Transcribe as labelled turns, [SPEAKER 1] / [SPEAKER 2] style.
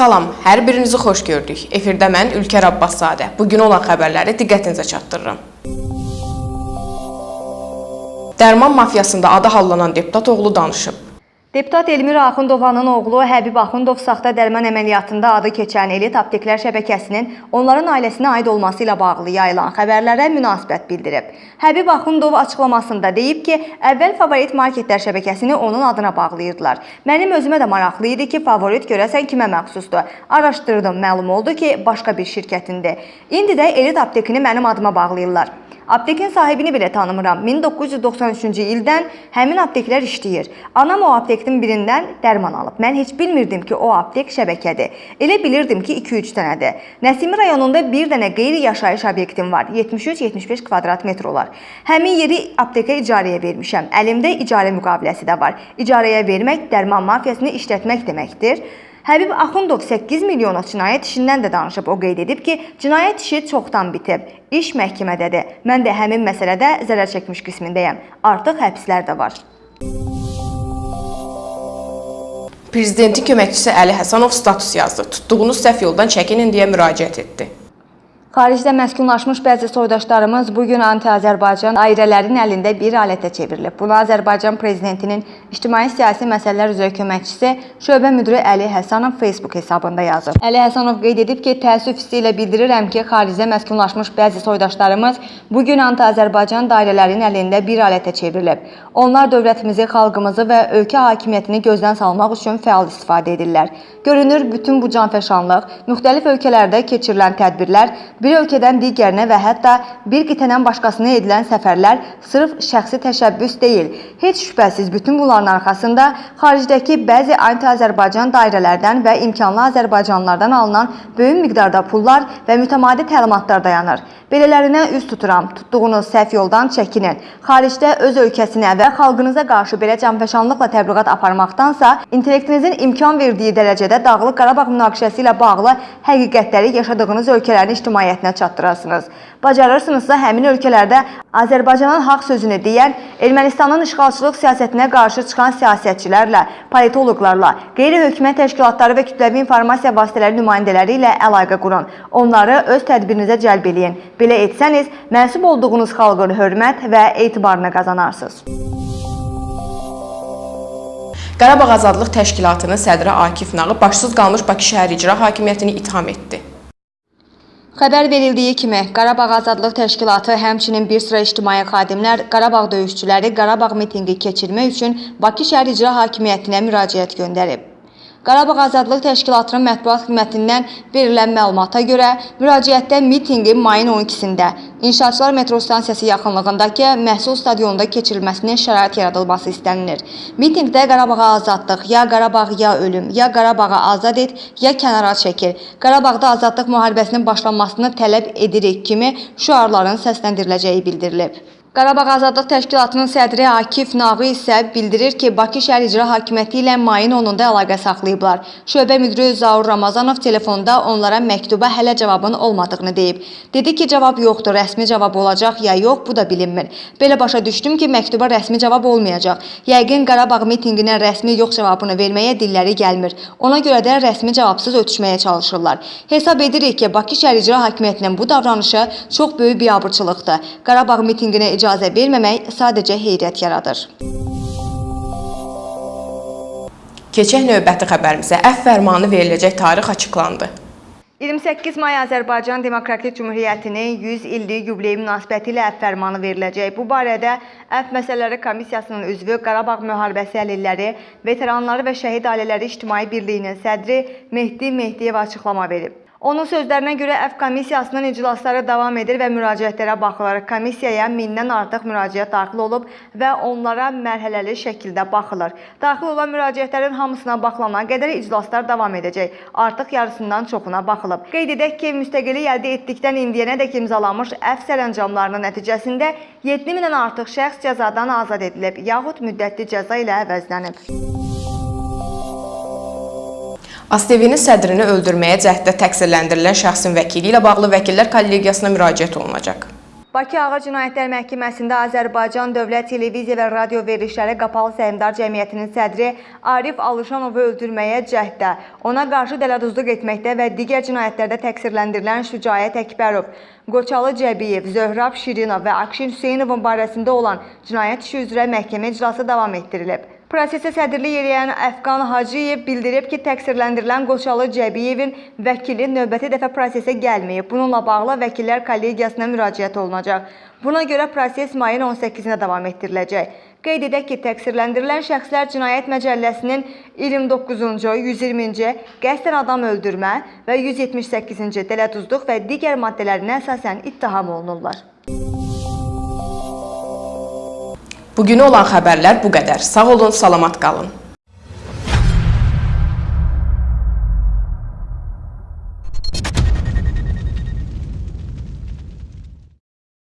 [SPEAKER 1] Salam, hər birinizi xoş gördük. Efirdə mən Ülker Abbaszadə. Bu gün olan xəbərləri diqqətinizə çatdırıram. Dərman mafiyasında adı hallanan deputat oğlu danışıb.
[SPEAKER 2] Deputat Elmira Axundovanın oğlu Həbib Axundov saxta dərman əməliyyatında adı keçən Elit Apteklər şəbəkəsinin onların ailəsinə aid olması ilə bağlı yayılan xəbərlərə münasibət bildirib. Həbib Axundov açıqlamasında deyib ki, əvvəl Favorit Marketlər şəbəkəsini onun adına bağlayırdılar. Mənim özümə də maraqlı idi ki, Favorit görəsən kimə məxsusdur. Araşdırdım, məlum oldu ki, başqa bir şirkətindir. İndi də Elit Aptekini mənim adıma bağlayırlar. Aptekin sahibini belə tanımıram. 1993-cü ildən həmin apteklər işləyir. Anam o aptekdən birindən dərman alıb. Mən heç bilmirdim ki, o aptek şəbəkədir. Elə bilirdim ki, 2-3 dənədir. Nəsimi rayonunda bir dənə qeyri-yaşayış obyektim var. 73-75 kvadrat metr olar. Həmin yeri aptekə icarəyə vermişəm. Əlimdə icarə müqaviləsi də var. İcarəyə vermək dərman mafiyasını işlətmək deməkdir. Həbib Axundov 8 milyona cinayət işindən də danışıb. O qeyd edib ki, cinayət işi çoxdan bitib. İş məhkəmədədir. Mən də həmin məsələdə zərər çəkmiş qismindəyəm. Artıq həbslər də var.
[SPEAKER 1] Prezidentin köməkçisi Əli Həsənov status yazdı. Tutduğunuz səhv yoldan çəkinin deyə müraciət etdi.
[SPEAKER 2] Xaricdə məskunlaşmış bəzi soydaşlarımız bu gün anti-Azərbaycan dairələrinin əlində bir alətə çevrilib. Bunu Azərbaycan prezidentinin ictimai-siyasi məsələlər üzrə köməkçisi şöbə müdiri Əli Həsənov Facebook hesabında yazıb. Əli Həsənov qeyd edib ki, təəssüf hissi ilə bildirirəm ki, xaricdə məskunlaşmış bəzi soydaşlarımız bu gün anti-Azərbaycan dairələrinin əlində bir alətə çevrilib. Onlar dövlətimizi, xalqımızı və ölkə hakimiyyətini gözdən salmaq üçün fəal istifadə edirlər. Görünür, bütün bu canfəşanlıq, müxtəlif ölkələrdə keçirilən tədbirlər bir ölkədən digərinə və hətta bir qitədən başqasına edilən səfərlər sırf şəxsi təşəbbüs deyil. Heç şübhəsiz bütün bunların arxasında xaricdəki bəzi anti-Azərbaycan dairələrdən və imkanlı Azərbaycanlılardan alınan böyük miqdarda pullar və mütəmadi təlimatlar dayanır. Belələrinə üz tuturam. Tutduğunuz səhv yoldan çəkinin. Xaricdə öz ölkəsinə və xalqınıza qarşı belə canfəşanlıqla təbliğat aparmaqdansa, intellektinizin imkan verdiyi dərəcədə Dağlıq Qarabağ münaqişəsi ilə bağlı həqiqətləri yaşadığınız ölkələrin ictimaiyyətinə çatdırasınız. Bacarırsınızsa həmin ölkələrdə Azərbaycanın haqq sözünü deyən, Ermənistanın işğalçılıq siyasətinə qarşı çıxan siyasətçilərlə, politoloqlarla, qeyri-hökumət təşkilatları və kütləvi informasiya vasitələri nümayəndələri ilə əlaqə qurun. Onları öz tədbirinizə cəlb eləyin. Belə etsəniz, mənsub olduğunuz xalqın hörmət və etibarını qazanarsınız.
[SPEAKER 1] Qarabağ Azadlıq Təşkilatının sədri Akif Nağı başsız qalmış Bakı şəhər icra hakimiyyətini itham etdi.
[SPEAKER 2] Xəbər verildiyi kimi, Qarabağ Azadlıq Təşkilatı həmçinin bir sıra ictimai xadimlər Qarabağ döyüşçüləri Qarabağ mitinqi keçirmək üçün Bakı şəhər icra hakimiyyətinə müraciət göndərib. Qarabağ Azadlıq Təşkilatının mətbuat xidmətindən verilən məlumata görə, müraciətdə mitinqin mayın 12-sində İnşaatçılar metro stansiyası yaxınlığındakı məhsul stadionunda keçirilməsinin şərait yaradılması istənilir. Mitinqdə Qarabağa azadlıq, ya Qarabağ ya ölüm, ya Qarabağı azad et, ya kənara çəkil, Qarabağda azadlıq müharibəsinin başlanmasını tələb edirik kimi şüarların səsləndiriləcəyi bildirilib. Qarabağ Azadlıq Təşkilatının sədri Akif Nağı isə bildirir ki, Bakı şəhər icra hakimiyyəti ilə mayın 10-da əlaqə saxlayıblar. Şöbə müdiri Zaur Ramazanov telefonda onlara məktuba hələ cavabın olmadığını deyib. Dedi ki, cavab yoxdur, rəsmi cavab olacaq ya yox, bu da bilinmir. Belə başa düşdüm ki, məktuba rəsmi cavab olmayacaq. Yəqin Qarabağ mitinqinə rəsmi yox cavabını verməyə dilləri gəlmir. Ona görə də rəsmi cavabsız ötüşməyə çalışırlar. Hesab edirik ki, Bakı şəhər icra hakimiyyətinin bu davranışı çox böyük biabırçılıqdır. Qarabağ mitinqinə icazə verməmək sadəcə heyrət yaradır.
[SPEAKER 1] Keçək növbəti xəbərimizə əfv fərmanı veriləcək tarix açıqlandı.
[SPEAKER 2] 28 may Azərbaycan Demokratik Cümhuriyyətinin 100 illik yubileyi münasibətilə əfv fərmanı veriləcək. Bu barədə Əfv Məsələləri Komissiyasının üzvü Qarabağ müharibəsi əlilləri, veteranları və şəhid ailələri İctimai Birliyinin sədri Mehdi Mehdiyev açıqlama verib. Onun sözlərinə görə Əfv Komissiyasının iclasları davam edir və müraciətlərə baxılır. Komissiyaya mindən artıq müraciət daxil olub və onlara mərhələli şəkildə baxılır. Daxil olan müraciətlərin hamısına baxılana qədər iclaslar davam edəcək. Artıq yarısından çoxuna baxılıb. Qeyd edək ki, müstəqillik əldə etdikdən indiyənədək imzalanmış əfv sərəncamlarının nəticəsində 7000-dən artıq şəxs cəzadan azad edilib, yaxud müddətli cəza ilə əvəzlənib.
[SPEAKER 1] ASTV-nin sədrini öldürməyə cəhddə təqsirləndirilən şəxsin vəkili ilə bağlı vəkillər kollegiyasına müraciət olunacaq.
[SPEAKER 2] Bakı Ağır Cinayətlər Məhkəməsində Azərbaycan Dövlət Televiziya və Radio Verilişləri Qapalı Səhmdar Cəmiyyətinin sədri Arif Alışanovu öldürməyə cəhddə, ona qarşı dələduzluq etməkdə və digər cinayətlərdə təqsirləndirilən Şücaət Əkbərov, Qoçalı Cəbiyev, Zöhrab Şirinov və Akşin Hüseynovun barəsində olan cinayət işi üzrə məhkəmə iclası davam etdirilib. Prosesə sədrlik edən Əfqan Hacıyev bildirib ki, təqsirləndirilən Qoçalı Cəbiyevin vəkili növbəti dəfə prosesə gəlməyib. Bununla bağlı vəkillər kollegiyasına müraciət olunacaq. Buna görə proses mayın 18-nə davam etdiriləcək. Qeyd edək ki, təqsirləndirilən şəxslər Cinayət Məcəlləsinin 29-cu, 120-ci qəsdən adam öldürmə və 178-ci dələduzluq və digər maddələrinə əsasən ittiham olunurlar.
[SPEAKER 1] Bugünə olan xəbərlər bu qədər. Sağ olun, salamat qalın.